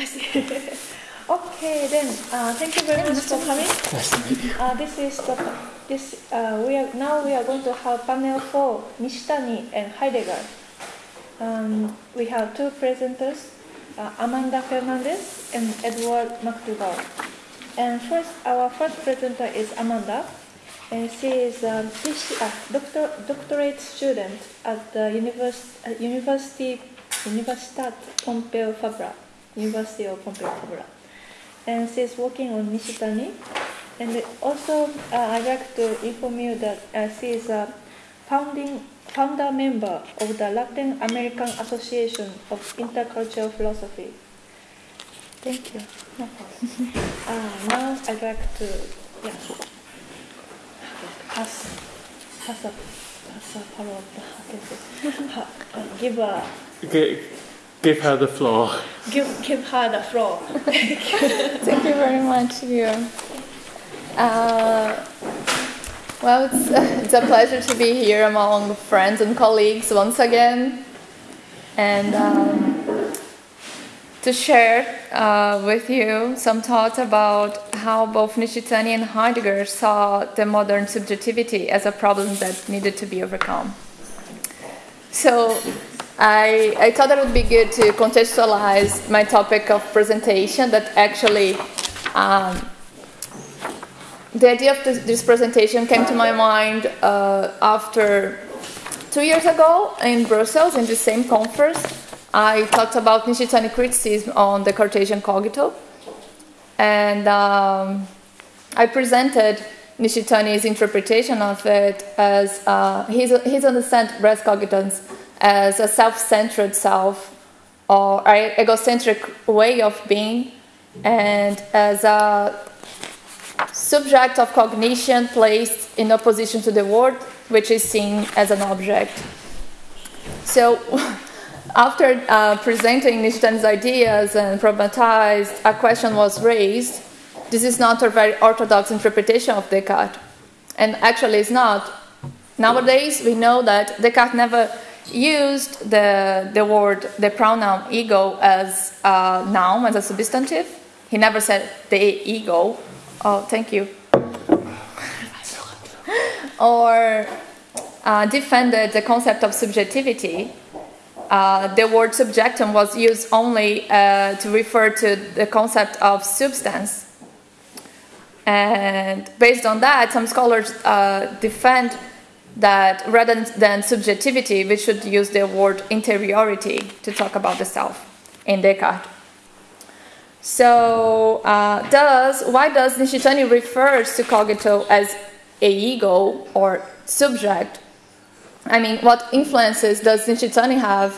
I see. okay, then uh, thank you very much for coming. Nice to meet you. Uh, this is the this uh, we are now we are going to have panel four Nishitani and Heidegger. Um, we have two presenters, uh, Amanda Fernandez and Edward McDougall. And first, our first presenter is Amanda, and she is a uh, doctor, doctorate student at the univers- uh, University Universitat Pompeu Fabra, University of Fabra, and she's working on Nishitani. And also, uh, I'd like to inform you that uh, she is a founding founder member of the Latin American Association of Intercultural Philosophy. Thank you. No uh, now I'd like to yeah, pass, pass up, pass up, follow up, uh, give a G- give her the floor. give give her the floor. Thank you very much, you. Uh, well, it's, it's a pleasure to be here among friends and colleagues once again, and um, to share uh, with you some thoughts about how both Nishitani and Heidegger saw the modern subjectivity as a problem that needed to be overcome. So, I, I thought it would be good to contextualize my topic of presentation that actually um, the idea of this, this, presentation came to my mind uh, after two years ago in Brussels in the same conference. I talked about Nishitani criticism on the Cartesian cogito, and um, I presented Nishitani's interpretation of it as uh, his, his understand res cogitans as a self-centered self or egocentric way of being, and as a subject of cognition placed in opposition to the world, which is seen as an object. So, after uh, presenting Nishitani's ideas and problematized, a question was raised. This is not a very orthodox interpretation of Descartes. And actually, it's not. Nowadays, we know that Descartes never used the, the word, the pronoun ego as a noun, as a substantive. He never said the ego, Oh, thank you. or uh, defended the concept of subjectivity. Uh, the word subjectum was used only uh, to refer to the concept of substance. And based on that, some scholars uh, defend that rather than subjectivity, we should use the word interiority to talk about the self in Descartes. So, uh, does why does Nishitani refers to cogito as a ego or subject? I mean, what influences does Nishitani have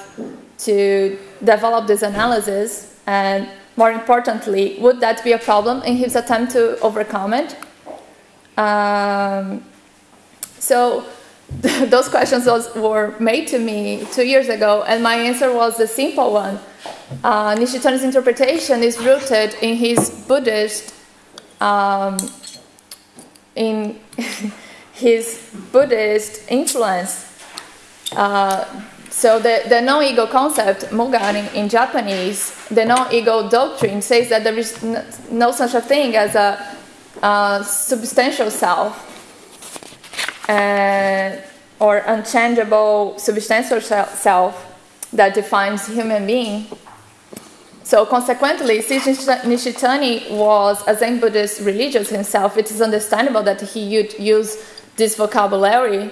to develop this analysis? And more importantly, would that be a problem in his attempt to overcome it? Um, so, those questions was, were made to me two years ago, and my answer was a simple one. Uh, Nishitani's interpretation is rooted in his Buddhist, um, in his Buddhist influence. Uh, so the, the non-ego concept, Muga in, in, Japanese, the non-ego doctrine says that there is no, no such a thing as a, a substantial self uh, or unchangeable substantial self that defines human being. So consequently, since Nishitani was a Zen Buddhist religious himself, it is understandable that he would use this vocabulary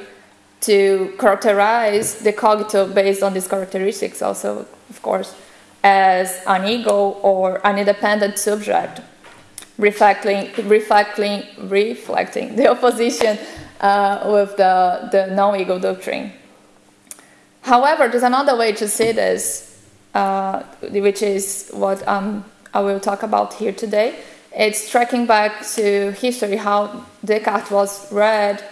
to characterize the cogito based on these characteristics also, of course, as an ego or an independent subject, reflecting, reflecting, reflecting the opposition uh, with the, the non-ego doctrine. However, there's another way to see this, uh, which is what um, I will talk about here today. It's tracking back to history, how Descartes was read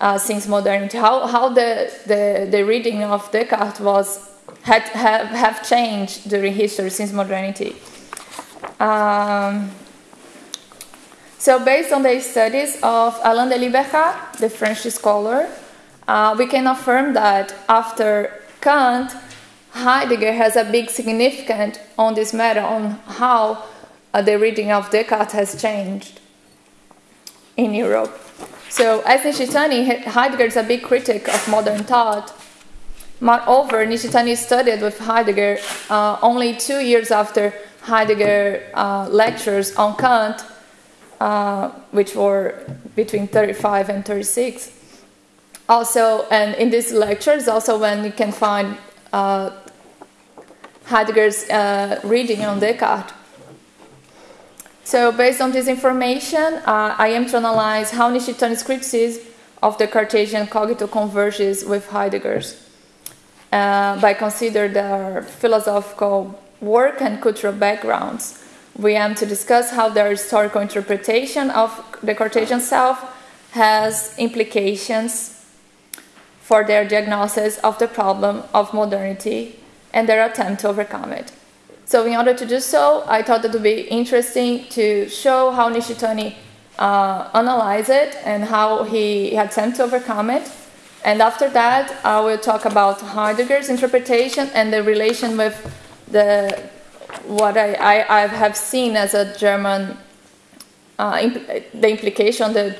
uh, since modernity, how, how the, the, the reading of Descartes was had have, have changed during history since modernity. Um, so, based on the studies of Alain de Libera, the French scholar, uh, we can affirm that after Kant, Heidegger has a big significance on this matter, on how uh, the reading of Descartes has changed in Europe. So, as Nishitani, Heidegger is a big critic of modern thought. Moreover, Nishitani studied with Heidegger uh, only two years after Heidegger uh, lectures on Kant, uh, which were between 35 and 36. Also, and in these lectures, also when you can find uh, Heidegger's uh, reading on Descartes. So, based on this information, uh, I am to analyze how Nishitani's criticism of the Cartesian cogito converges with Heidegger's uh, by considering their philosophical work and cultural backgrounds. We aim to discuss how their historical interpretation of the Cartesian self has implications for their diagnosis of the problem of modernity and their attempt to overcome it. So, in order to do so, I thought it would be interesting to show how Nishitani uh, analyzed it and how he had attempted to overcome it. And after that, I will talk about Heidegger's interpretation and the relation with the what I, I, I have seen as a German, uh, impl- the implication, the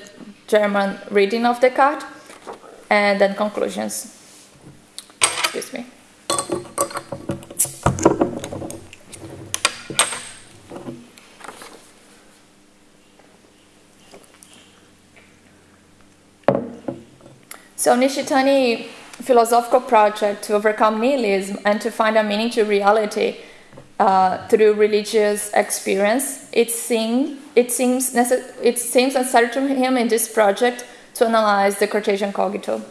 German reading of Descartes, and then conclusions. Excuse me. So Nishitani philosophical project to overcome nihilism and to find a meaning to reality uh, through religious experience. It, seem, it, seems necess- it seems necessary to him in this project to analyze the Cartesian cogito.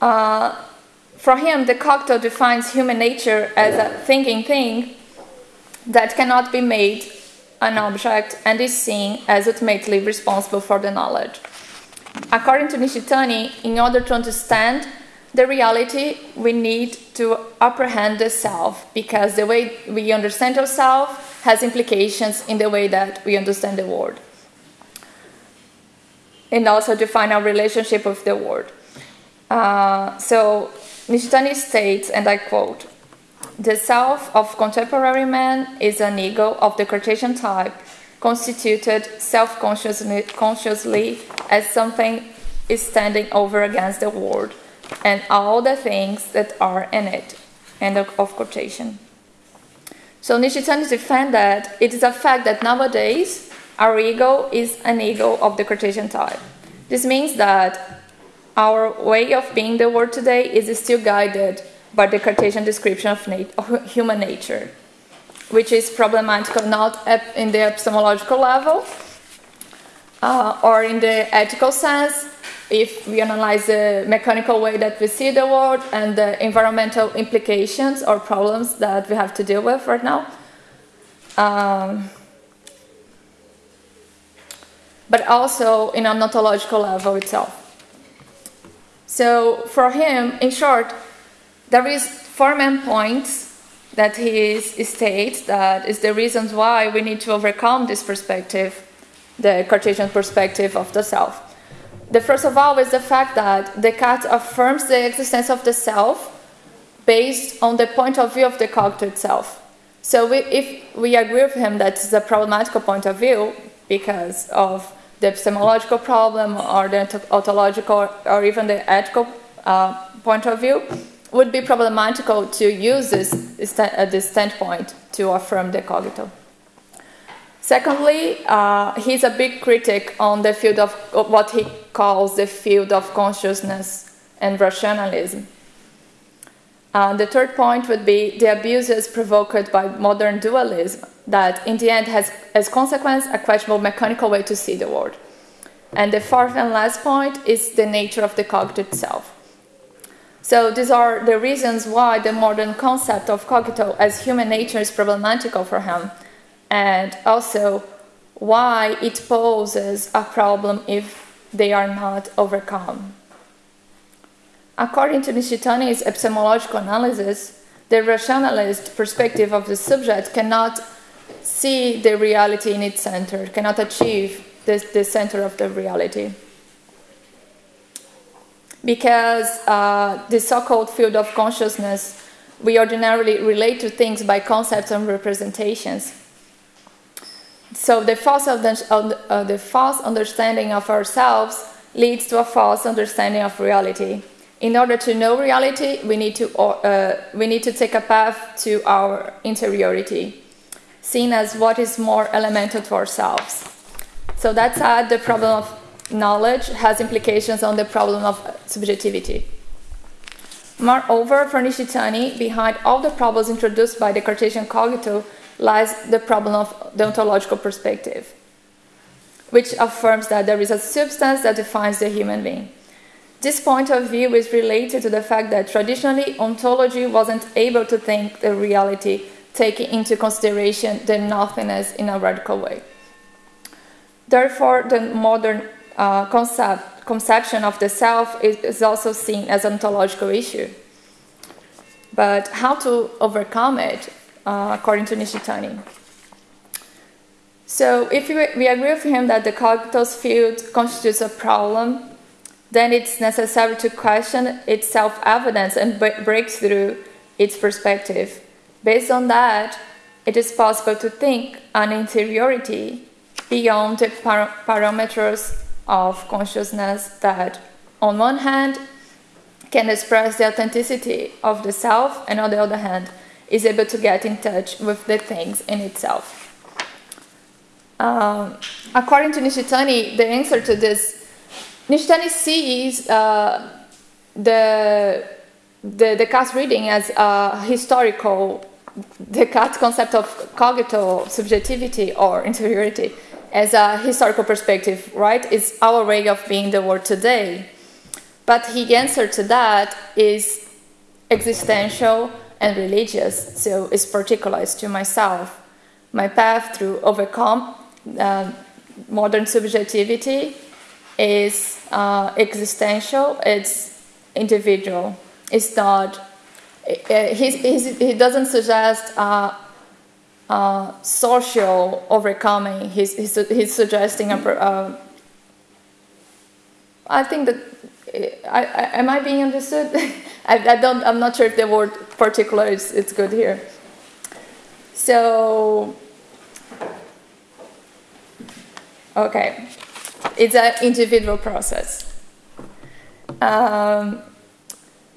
Uh, for him, the cogito defines human nature as a thinking thing that cannot be made an object and is seen as ultimately responsible for the knowledge. According to Nishitani, in order to understand the reality, we need to apprehend the self because the way we understand ourselves has implications in the way that we understand the world. And also define our relationship with the world. Uh, so Nishitani states, and I quote, the self of contemporary man is an ego of the Cartesian type, constituted self consciously as something is standing over against the world and all the things that are in it. End of, quotation. So Nishitani defends that it is a fact that nowadays our ego is an ego of the Cartesian type. This means that our way of being the world today is still guided by the Cartesian description of, nat- of human nature, which is problematical not in the epistemological level uh, or in the ethical sense, if we analyze the mechanical way that we see the world and the environmental implications or problems that we have to deal with right now. Um, but also in a ontological level itself. So for him, in short, there is four main points that he states that is the reasons why we need to overcome this perspective, the Cartesian perspective of the self. The first of all is the fact that Descartes affirms the existence of the self based on the point of view of the cogito itself. So we, if we agree with him that it's a problematical point of view because of the epistemological problem or the ontological or even the ethical uh, point of view, would be problematical to use this, uh, this standpoint to affirm the cogito. Secondly, uh, he's a big critic on the field of what he calls the field of consciousness and rationalism. Uh, the third point would be the abuses provoked by modern dualism, that in the end has as consequence a questionable mechanical way to see the world. And the fourth and last point is the nature of the cogito itself. So these are the reasons why the modern concept of cogito as human nature is problematical for him, and also why it poses a problem if they are not overcome. According to Nishitani's epistemological analysis, the rationalist perspective of the subject cannot see the reality in its center, cannot achieve the, the center of the reality because uh, the so-called field of consciousness we ordinarily relate to things by concepts and representations. So the false, uh, the false understanding of ourselves leads to a false understanding of reality. In order to know reality, we need to, uh, we need to take a path to our interiority, seen as what is more elemental to ourselves. So that's how the problem of knowledge has implications on the problem of subjectivity. Moreover, for Nishitani, behind all the problems introduced by the Cartesian cogito lies the problem of the ontological perspective, which affirms that there is a substance that defines the human being. This point of view is related to the fact that traditionally ontology wasn't able to think the reality, taking into consideration the nothingness in a radical way. Therefore, the modern uh, concept, conception of the self is, is also seen as an ontological issue. But how to overcome it, uh, according to Nishitani? So, if we, agree with him that the cognitive field constitutes a problem, then it's necessary to question its self evidence and break through its perspective. Based on that, it is possible to think an interiority beyond the par- parameters of consciousness that, on one hand, can express the authenticity of the self, and on the other hand, is able to get in touch with the things in itself. Um, according to Nishitani, the answer to this, Nishitani sees uh, the, the Descartes reading as a historical Descartes concept of cogito subjectivity or interiority as a historical perspective, right? It's our way of being the world today. But his answer to that is existential and religious, so it's particularized to myself. My path to overcome uh, modern subjectivity is uh, existential, it's individual. It's not, uh, he's, he's, he doesn't suggest uh, uh, social overcoming. He's, he's, he's suggesting a. Uh, I think that I, I, am I being understood? I, I, don't. I'm not sure if the word particular is it's good here. So, okay, it's an individual process. Um,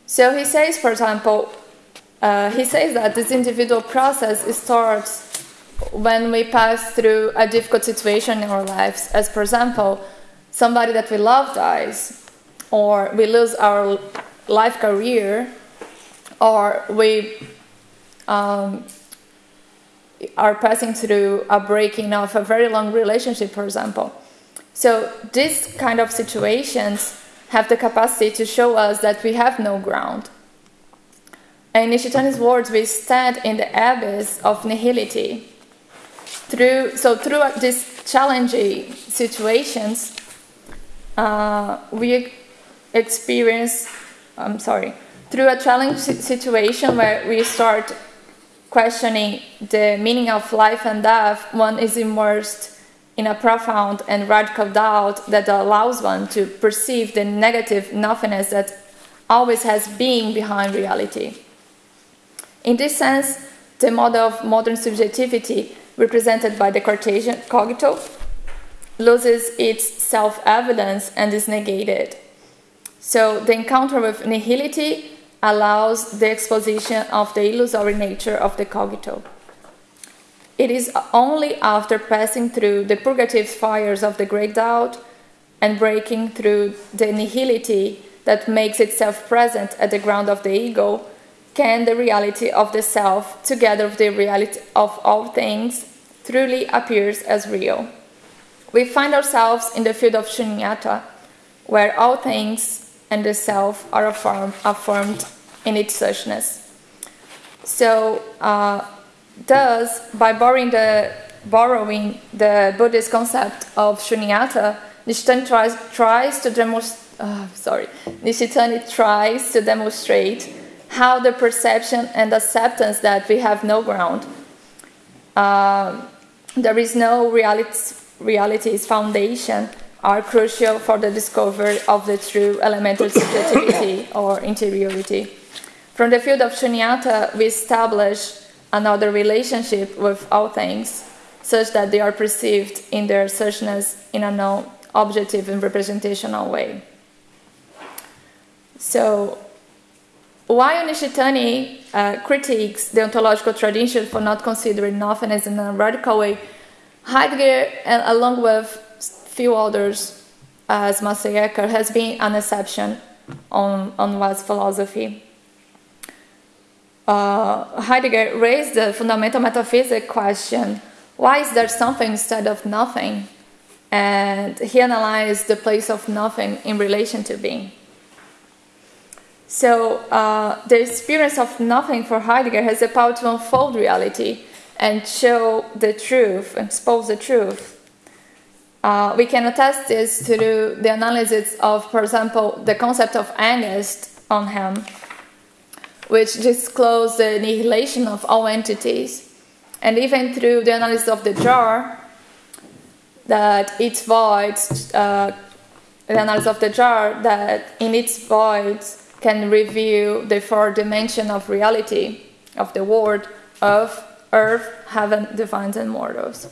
so he says, for example, uh, he says that this individual process starts when we pass through a difficult situation in our lives, as for example, somebody that we love dies, or we lose our life career, or we um, are passing through a breaking of a very long relationship, for example. So, these kind of situations have the capacity to show us that we have no ground in Nishitani's words, we stand in the abyss of nihility. Through, so through these challenging situations, uh, we experience, I'm sorry, through a challenging situation where we start questioning the meaning of life and death, one is immersed in a profound and radical doubt that allows one to perceive the negative nothingness that always has been behind reality. In this sense, the model of modern subjectivity, represented by the Cartesian cogito, loses its self evidence and is negated. So, the encounter with nihility allows the exposition of the illusory nature of the cogito. It is only after passing through the purgative fires of the great doubt and breaking through the nihility that makes itself present at the ground of the ego can the reality of the self, together with the reality of all things, truly appears as real. We find ourselves in the field of shunyata, where all things and the self are affirmed, affirmed in its suchness. So, uh, thus, by borrowing the, borrowing the Buddhist concept of shunyata, Nishitani tries, tries to demonstrate. Uh, sorry, Nishitani tries to demonstrate how the perception and acceptance that we have no ground. Uh, there is no reality, reality's foundation are crucial for the discovery of the true elemental subjectivity or interiority. From the field of Shunyata, we establish another relationship with all things, such that they are perceived in their suchness in a non objective and representational way. So, while Nishitani uh, critiques the ontological tradition for not considering nothingness in a radical way, Heidegger, along with few others, as Meister Eckhart, has been an exception on, on West philosophy. Uh, Heidegger raised the fundamental metaphysic question why is there something instead of nothing? And he analyzed the place of nothing in relation to being. So, uh, the experience of nothing for Heidegger has the power to unfold reality and show the truth, expose the truth. Uh, we can attest this through the analysis of, for example, the concept of angst on him, which discloses the annihilation of all entities, and even through the analysis of the jar, that its voids, uh, the analysis of the jar, that in its voids can reveal the four dimension of reality of the world of earth, heaven, divines, and mortals.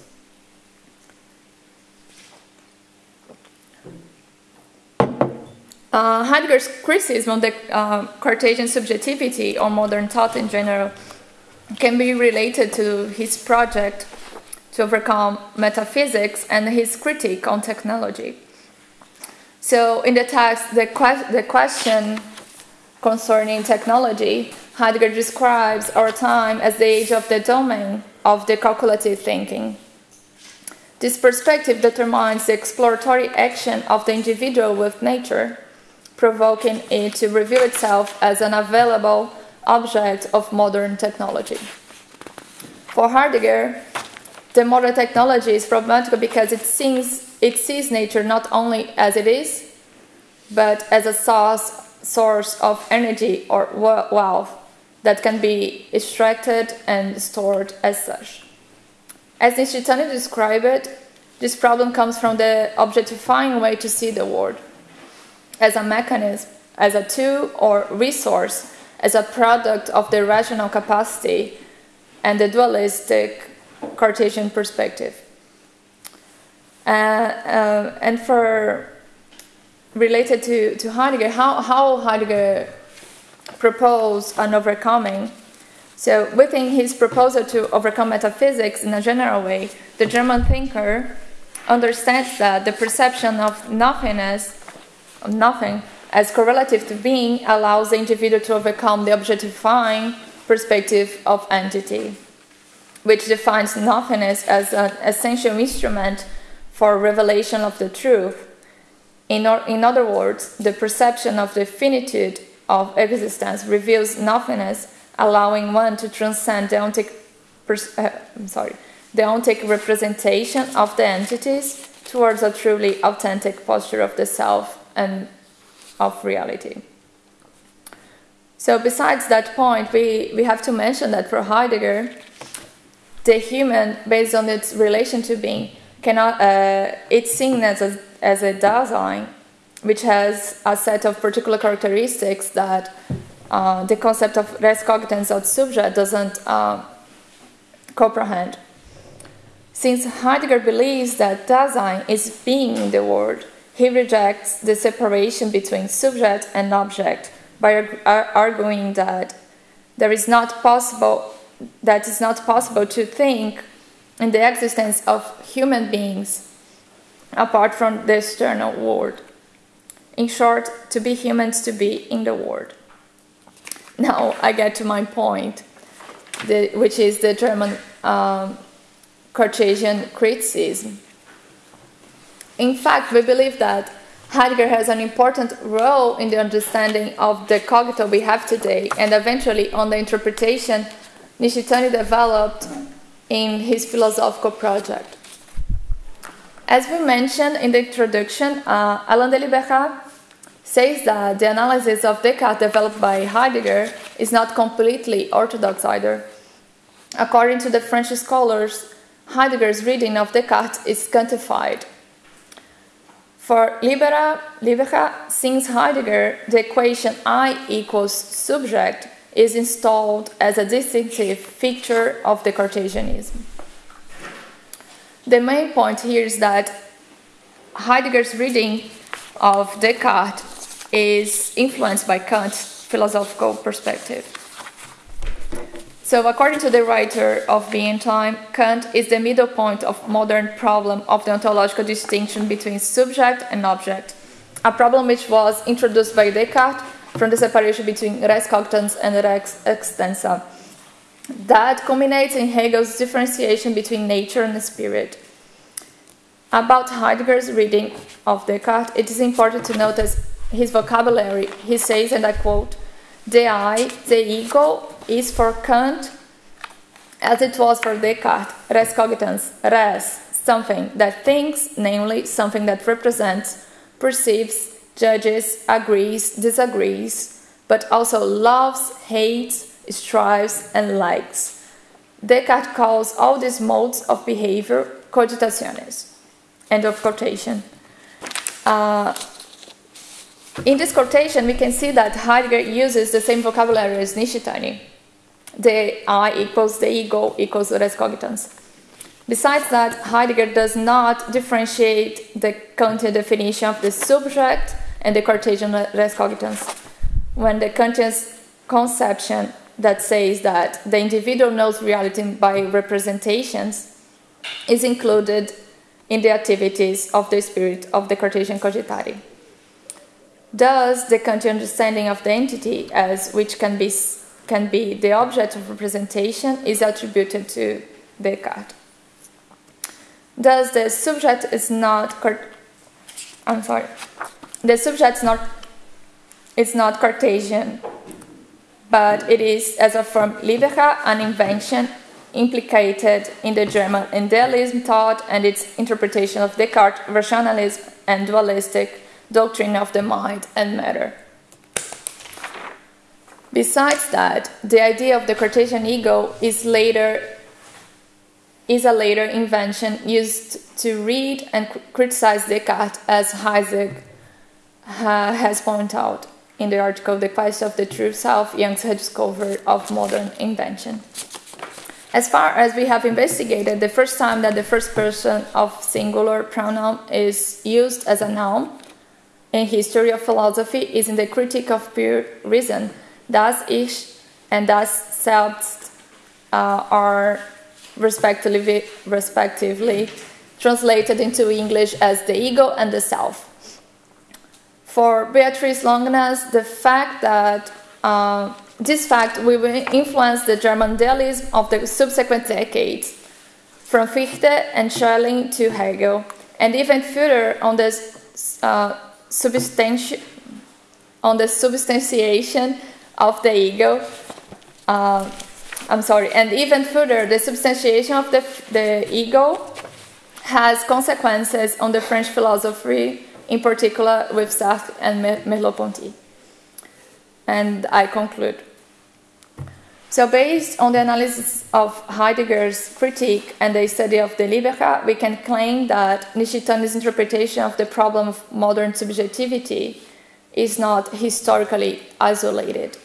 Uh, Heidegger's criticism on the uh, Cartesian subjectivity or modern thought in general can be related to his project to overcome metaphysics and his critique on technology. So, in the text, the, que- the question concerning technology, Heidegger describes our time as the age of the domain of the calculative thinking. This perspective determines the exploratory action of the individual with nature provoking it to reveal itself as an available object of modern technology. For Heidegger, the modern technology is problematical because it sees, it sees nature not only as it is, but as a source, source of energy or wealth that can be extracted and stored as such. As Nishitani described it, this problem comes from the objectifying way to see the world as a mechanism, as a tool or resource, as a product of the rational capacity and the dualistic Cartesian perspective. Uh, uh, and for related to, to Heidegger, how, how Heidegger proposed an overcoming. So, within his proposal to overcome metaphysics in a general way, the German thinker understands that the perception of nothingness nothing as correlative to being allows the individual to overcome the objectifying perspective of entity, which defines nothingness as an essential instrument for revelation of the truth. In, or, in other words, the perception of the finitude of existence reveals nothingness, allowing one to transcend the ontic, uh, sorry, the ontic representation of the entities towards a truly authentic posture of the self and of reality. So, besides that point, we, we have to mention that for Heidegger, the human, based on its relation to being, cannot uh, it's seen as a, as a Dasein, which has a set of particular characteristics that uh, the concept of res cogitans ad subject doesn't uh, comprehend. Since Heidegger believes that Dasein is being in the world, he rejects the separation between subject and object by arguing that there is not possible that it's not possible to think in the existence of human beings apart from the external world. In short, to be humans to be in the world. Now I get to my point, the, which is the German um, Cartesian criticism. In fact, we believe that Heidegger has an important role in the understanding of the cogito we have today and eventually on the interpretation Nishitani developed in his philosophical project. As we mentioned in the introduction, uh, Alain de Libera says that the analysis of Descartes developed by Heidegger is not completely orthodox either. According to the French scholars, Heidegger's reading of Descartes is kantified for Libera, Libera, since Heidegger, the equation I equals subject is installed as a distinctive feature of the Cartesianism. The main point here is that Heidegger's reading of Descartes is influenced by Kant's philosophical perspective. So, according to the writer of Being Time, Kant is the middle point of modern problem of the ontological distinction between subject and object, a problem which was introduced by Descartes from the separation between res cogitans and res extensa. That culminates in Hegel's differentiation between nature and spirit. About Heidegger's reading of Descartes, it is important to notice his vocabulary. He says, and I quote, the I, the ego, is for Kant as it was for Descartes, res cogitans, res, something that thinks, namely something that represents, perceives, judges, agrees, disagrees, but also loves, hates, strives, and likes. Descartes calls all these modes of behavior cogitationes. End of quotation. Uh, in this quotation, we can see that Heidegger uses the same vocabulary as Nishitani. The I equals the ego equals the res cogitans. Besides that, Heidegger does not differentiate the Kantian definition of the subject and the Cartesian res cogitans. When the Kantian conception that says that the individual knows reality by representations is included in the activities of the spirit of the Cartesian cogitari. Thus, the Kantian understanding of the entity as which can be, can be the object of representation is attributed to Descartes. Thus, the subject is not. I'm sorry. The subject is not. It's not Cartesian, but it is, as a from Libera, an invention implicated in the German idealism thought and its interpretation of Descartes' rationalism and dualistic doctrine of the mind and matter. Besides that, the idea of the Cartesian ego is later is a later invention used to read and criticize Descartes, as Isaac uh, has pointed out in the article "The Quest of the True Self: Young's Discovery of Modern Invention." As far as we have investigated, the first time that the first person of singular pronoun is used as a noun in history of philosophy is in the Critique of Pure Reason. Das Ich and Das Selbst uh, are respectively, respectively translated into English as the ego and the self. For Beatrice Longuenesse, the fact that uh, this fact will influence the German idealism of the subsequent decades, from Fichte and Schelling to Hegel, and even further on the uh, substanti- on the substantiation of the ego. Uh, I'm sorry, and even further, the substantiation of the, the ego has consequences on the French philosophy, in particular with Sartre and Merleau-Ponty. And I conclude. So, based on the analysis of Heidegger's critique and the study of the Libera, we can claim that Nishitani's interpretation of the problem of modern subjectivity is not historically isolated,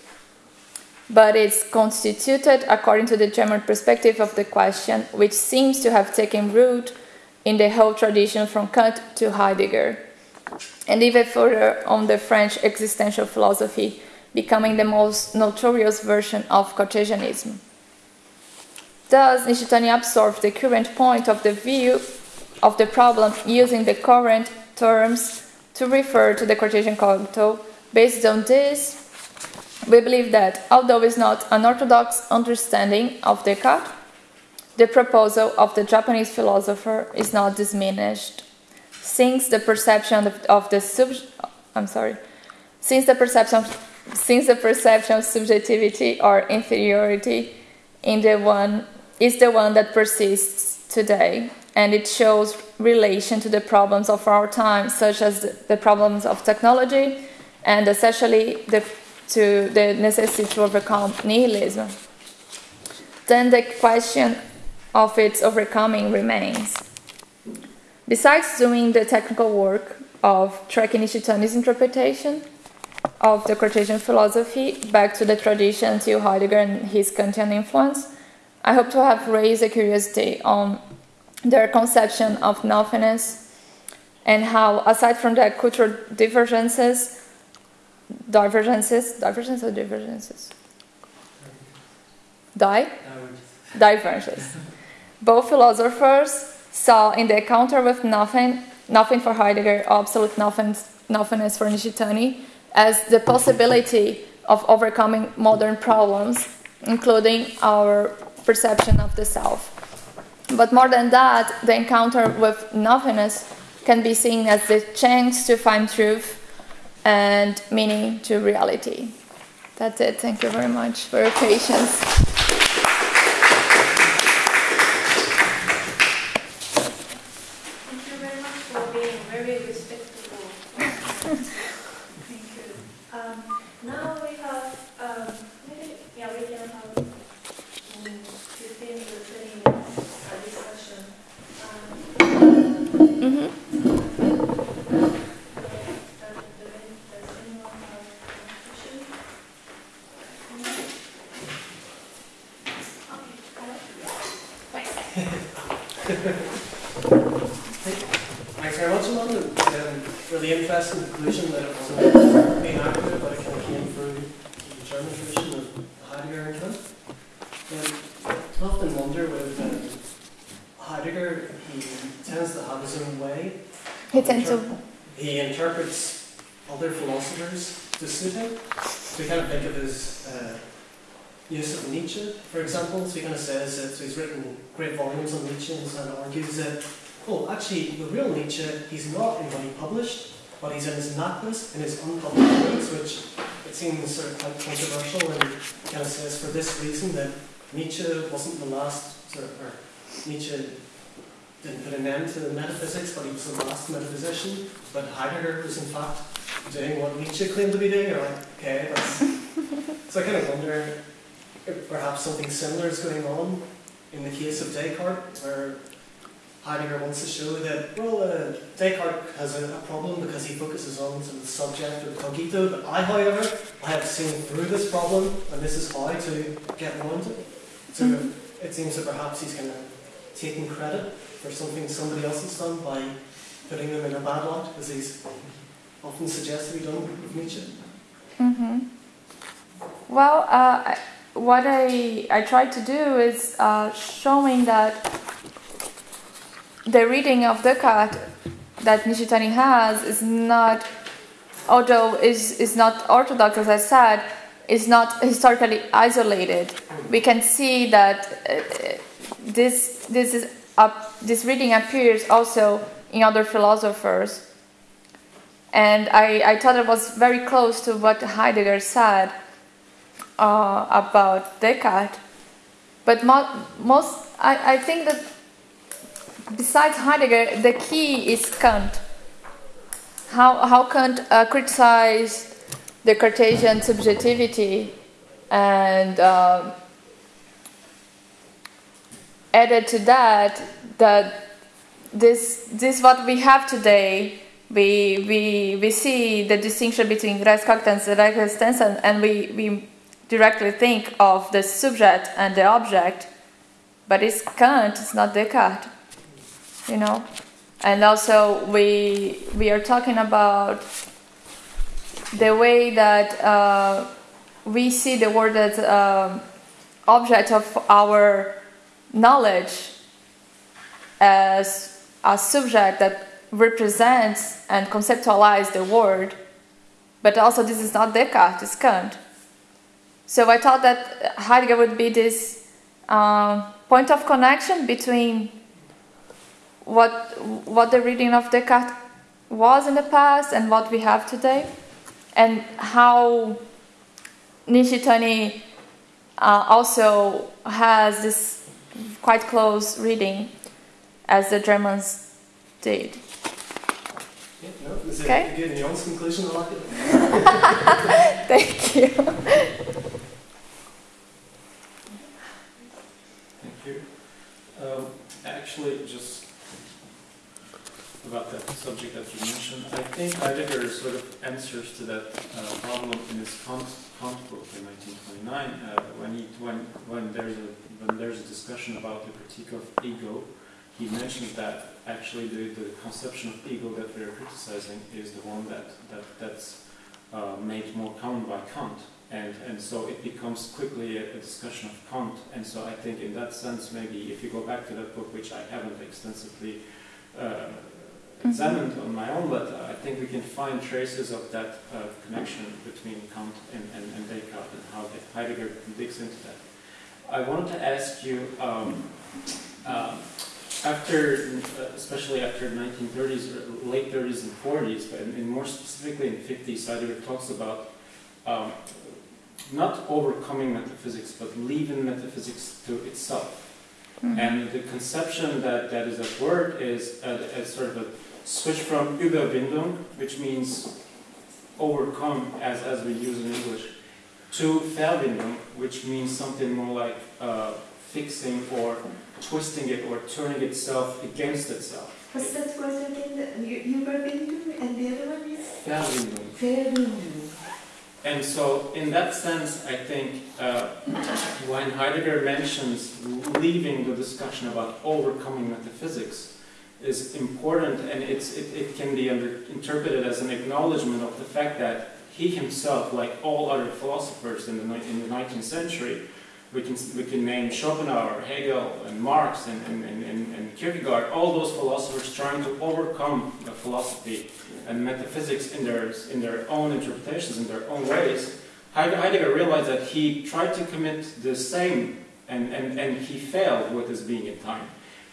but it's constituted according to the German perspective of the question, which seems to have taken root in the whole tradition from Kant to Heidegger, and even further on the French existential philosophy becoming the most notorious version of Cartesianism. Thus, Nishitani absorbed the current point of the view of the problem using the current terms to refer to the Cartesian cogito. Based on this, we believe that, although it's not an orthodox understanding of Descartes, the proposal of the Japanese philosopher is not diminished, since the perception of, of the sub, I'm sorry, since the perception since the perception of subjectivity or inferiority in the one is the one that persists today and it shows relation to the problems of our time such as the problems of technology and especially the, to the necessity to overcome nihilism. Then the question of its overcoming remains. Besides doing the technical work of tracking Nishitani's interpretation of the Cartesian philosophy back to the tradition to Heidegger and his Kantian influence, I hope to have raised a curiosity on their conception of nothingness and how, aside from the cultural divergences, divergences, divergences or divergences? Die? Divergences. Both philosophers saw in the encounter with nothing, nothing for Heidegger, absolute nothing, nothingness for Nishitani, as the possibility of overcoming modern problems, including our perception of the self. But more than that, the encounter with nothingness can be seen as the chance to find truth and meaning to reality. That's it. Thank you very much for your patience. Thank you very much for being very respectful. Thank you. Um, now we have, um, maybe, yeah, we can have um, 15 to 20 minutes uh, discussion. Um, Mm-hmm. uh, does, does anyone have a question? Thanks very much, Amanda. Um, really interesting conclusion that it wasn't being accurate, but it kind of came through the German tradition of Heidegger and Kant. Um, I often wonder with um, Heidegger, he tends to have his own way. He tends to. He interprets other philosophers to suit him. So we kind of think of his uh, use of Nietzsche, for example. So he kind of says that so he's written great volumes on Nietzsche and kind of argues that, oh, actually, the real Nietzsche, he's not in what he published, but he's in his Nachlass, and his unpublished works, which it seems sort of quite controversial and kind of says for this reason that Nietzsche wasn't the last, sort of, or Nietzsche didn't put an end to metaphysics, but he was the last metaphysician. But Heidegger was in fact doing what Nietzsche claimed to be doing. You're like, okay, that's. so I kind of wonder if perhaps something similar is going on in the case of Descartes, where Heidegger wants to show that, well, uh, Descartes has a, a problem because he focuses on sort of the subject of cogito, but I, however, I have seen through this problem, and this is how to get around it. So it seems that perhaps he's kind of taking credit for something somebody else has done by putting them in a bad light, as he's often suggested be done with Nietzsche. Mm-hmm. Well, uh, what I I try to do is uh, showing that the reading of Descartes that Nishitani has is not, although is is not orthodox as I said, is not historically isolated. We can see that uh, this this is this reading appears also in other philosophers. And I, I thought it was very close to what Heidegger said uh, about Descartes. But mo- most, I, I think that besides Heidegger, the key is Kant. How, how Kant uh, criticized the Cartesian subjectivity and uh, added to that that this this what we have today we we we see the distinction between res cogitans and res extensa and, and we we directly think of the subject and the object but it's Kant it's not Descartes you know? And also we we are talking about the way that uh, we see the world as um object of our knowledge as a subject that represents and conceptualizes the world, but also this is not Descartes, it's Kant. So I thought that Heidegger would be this um, point of connection between what what the reading of Descartes was in the past and what we have today, and how Nishitani uh, also has this quite close reading as the Germans did. Yeah, no, Okay. a good nuanced conclusion. I like it. Thank you. Thank you. Um, actually, just about that subject that you mentioned. I think Heidegger sort of answers to that uh, problem in his Kant, Kant book in 1929 uh, when, he, when, when, there's a, when there's a discussion about the critique of ego. He mentions that actually the, the conception of ego that we're criticizing is the one that, that that's uh, made more common by Kant. And, and so it becomes quickly a, a, discussion of Kant. And so I think in that sense, maybe if you go back to that book, which I haven't extensively uh, examined on my own, but I think we can find traces of that uh, connection between Kant and, and, and, Descartes and how Heidegger digs into that. I wanted to ask you, um, um, after, especially after 1930s, late 30s and 40s, but more specifically in the 50s, Heidegger talks about um, not overcoming metaphysics, but leaving metaphysics to itself. Mm-hmm. And the conception that, that is at work is a, a sort of a switch from Überwindung, which means overcome as, as we use in English, to Verwindung, which means something more like uh, fixing or twisting it or turning itself against itself. What's that word again? Überwindung and the other one is? Verwindung. Verwindung. And so, in that sense, I think uh, when Heidegger mentions leaving the discussion about overcoming metaphysics is important, and it, it can be under, interpreted as an acknowledgement of the fact that he himself, like all other philosophers in the, in the 19th century, we can, we can name Schopenhauer, Hegel, and Marx, and, and, and, and Kierkegaard, all those philosophers trying to overcome the philosophy and metaphysics in their, in their own interpretations, in their own ways. Heidegger realized that he tried to commit the same, and, and, and he failed with his being in time.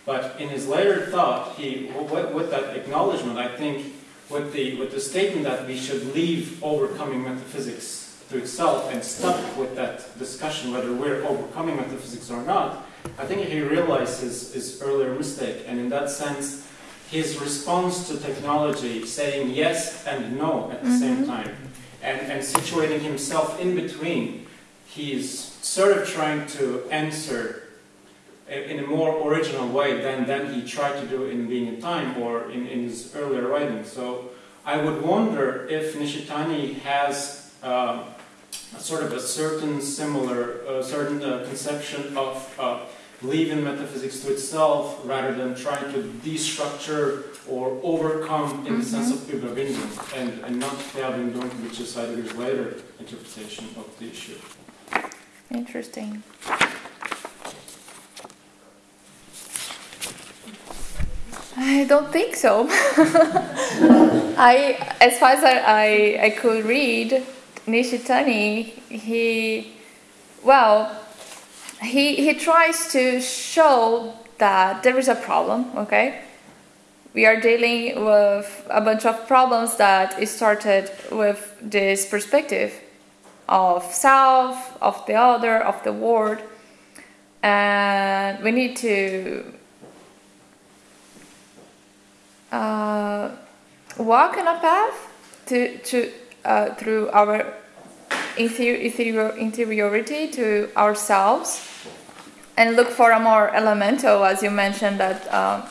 But in his later thought, he, with, with that acknowledgement, I think, with the, with the statement that we should leave overcoming metaphysics to itself and stuck with that discussion whether we're overcoming metaphysics or not, I think he realized his, his earlier mistake. And in that sense, his response to technology, saying yes and no at the mm-hmm. same time, and, and situating himself in between, he's sort of trying to answer in a more original way than, than he tried to do in Being in Time or in, in his earlier writings. So I would wonder if Nishitani has uh, sort of a certain similar, uh, certain uh, conception of uh, leaving metaphysics to itself rather than trying to destructure or overcome in mm-hmm. the sense of Überwindung and, and not Verwindung, which is Heidegger's later interpretation of the issue. Interesting. I don't think so. I, as far as I, I, could read, Nishitani, he, well, he, he tries to show that there is a problem, okay? We are dealing with a bunch of problems that started with this perspective of self, of the other, of the world, and we need to uh, walk on a path to, to uh, through our interior, interiority to ourselves and look for a more elemental, as you mentioned, that um,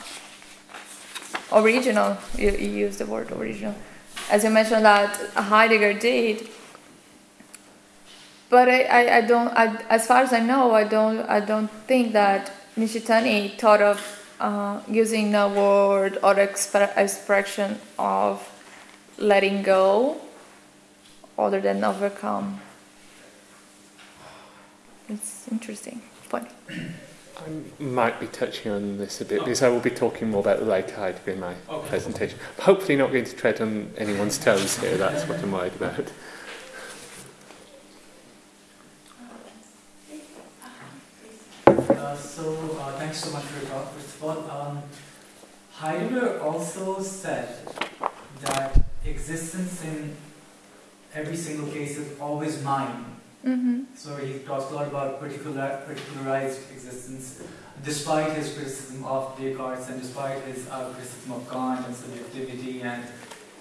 original, you, you use the word original, as you mentioned that Heidegger did. But I, I, I don't, I, as far as I know, I don't, I don't think that Nishitani thought of uh, using a word or exp- expression of letting go other than overcome. It's interesting, funny. I might be touching on this a bit because I will be talking more about the later Heidegger in my okay. presentation. I'm hopefully not going to tread on anyone's toes here, that's what I'm worried about. Uh, so, uh, thanks so much for your talk, first of all. Um, Heidegger also said that existence in every single case is always mine. Mm-hmm. So he talks a lot about particular, particularized existence, despite his criticism of Descartes and despite his uh, criticism of Kant and subjectivity, and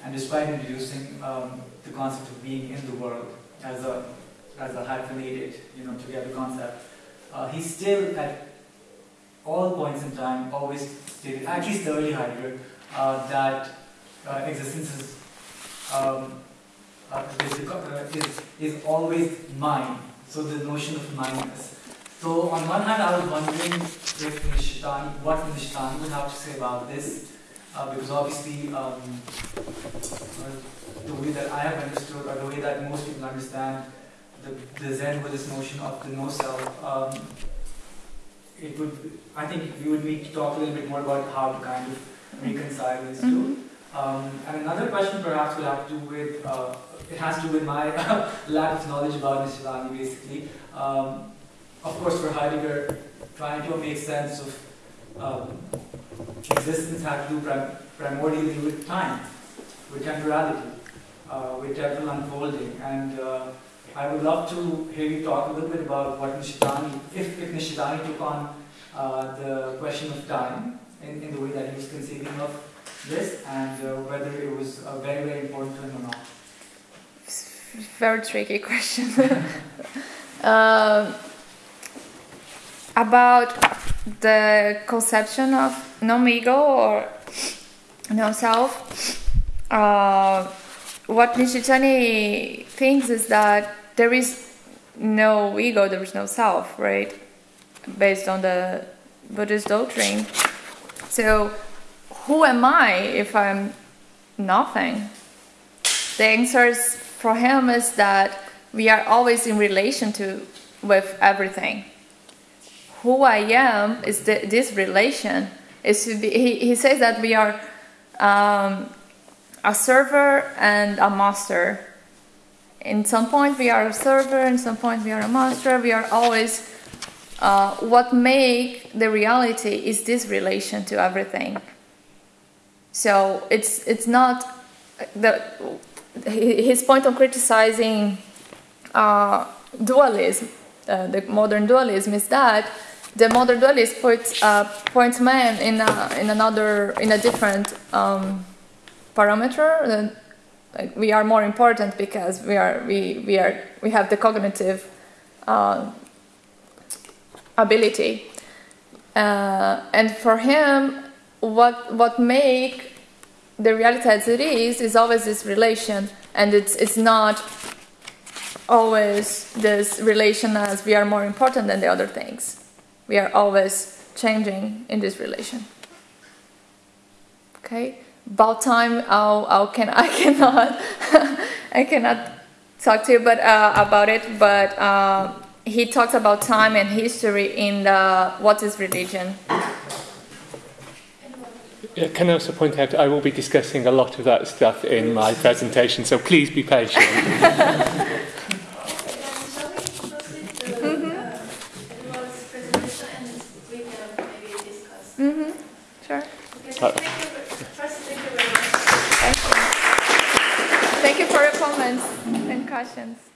and despite introducing um, the concept of being in the world as a as a hyphenated, you know, together concept, uh, he still at all points in time always stated, at least the early Heidegger, uh, that uh, existence is, um, uh, uh, is, is always mine. So the notion of mineness. So on one hand, I was wondering if Nishitani, what Nishitani would have to say about this, uh, because obviously um, uh, the way that I have understood, or the way that most people understand the, the Zen Buddhist notion of the no self, um, it would, I think we would need to talk a little bit more about how to kind of reconcile these 2 Mhm. Um, and another question perhaps will have to do with, uh, it has to do with my lack of knowledge about Nishitani basically. Um, of course, for Heidegger, trying to make sense of um, existence had to do prim- primordially with time, with temporality, uh, with temporal unfolding. And uh, I would love to hear you talk a little bit about what Nishitani, if, if Nishitani took on uh, the question of time in, in the way that he was conceiving of this, and uh, whether it was uh, very, very important to him or not. Very tricky question. um, about the conception of non-ego or no-self, uh, what Nishitani thinks is that there is no ego, there is no self, right? Based on the Buddhist doctrine. So, who am I if I'm nothing? The answer for him is that we are always in relation to with everything. Who I am is the, this relation. Is to be, he, he says that we are um, a server and a master. In some point we are a server, in some point we are a master. We are always uh, what make the reality is this relation to everything. So it's it's not the his point on criticizing uh, dualism, uh, the modern dualism, is that the modern dualist puts uh, points man in a, in another in a different um, parameter. Like, we are more important because we are we, we are we have the cognitive uh, ability, uh, and for him, what what make the reality as it is is always this relation, and it's it's not always this relation as we are more important than the other things. We are always changing in this relation. Okay, about time. I'll, I'll can I cannot I cannot talk to you but uh, about it. But uh, he talks about time and history in the What is Religion. Yeah, Can I also point out I will be discussing a lot of that stuff in my presentation, so please be patient. Shall we proceed to uh, Edward's presentation and we can maybe discuss? Mm-hmm. Sure. Okay, Uh, thank you. ve- First, thank you very much. Thank you. Thank you for your comments and questions.